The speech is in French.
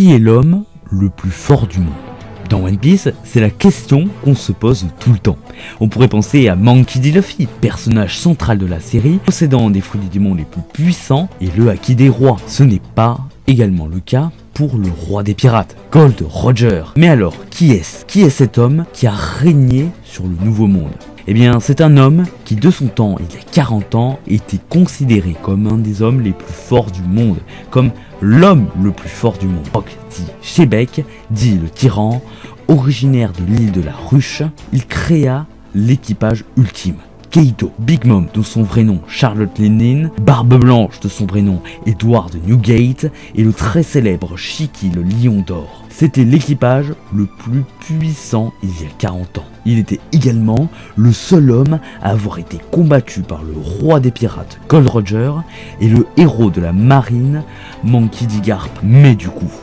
Qui est l'homme le plus fort du monde dans One Piece, c'est la question qu'on se pose tout le temps. On pourrait penser à Monkey D. Luffy, personnage central de la série, possédant des fruits du monde les plus puissants et le haki des rois. Ce n'est pas également le cas pour le roi des pirates, Gold Roger. Mais alors, qui est-ce? Qui est cet homme qui a régné sur le Nouveau Monde eh bien, c'est un homme qui, de son temps, il y a 40 ans, était considéré comme un des hommes les plus forts du monde, comme l'homme le plus fort du monde. Rock dit Shebeck, dit le tyran, originaire de l'île de la Ruche, il créa l'équipage ultime. Keito, Big Mom de son vrai nom Charlotte Lenin, Barbe Blanche de son vrai nom Edward Newgate et le très célèbre Shiki le Lion d'Or. C'était l'équipage le plus puissant il y a 40 ans. Il était également le seul homme à avoir été combattu par le roi des pirates Gold Roger et le héros de la marine Monkey D. Mais du coup,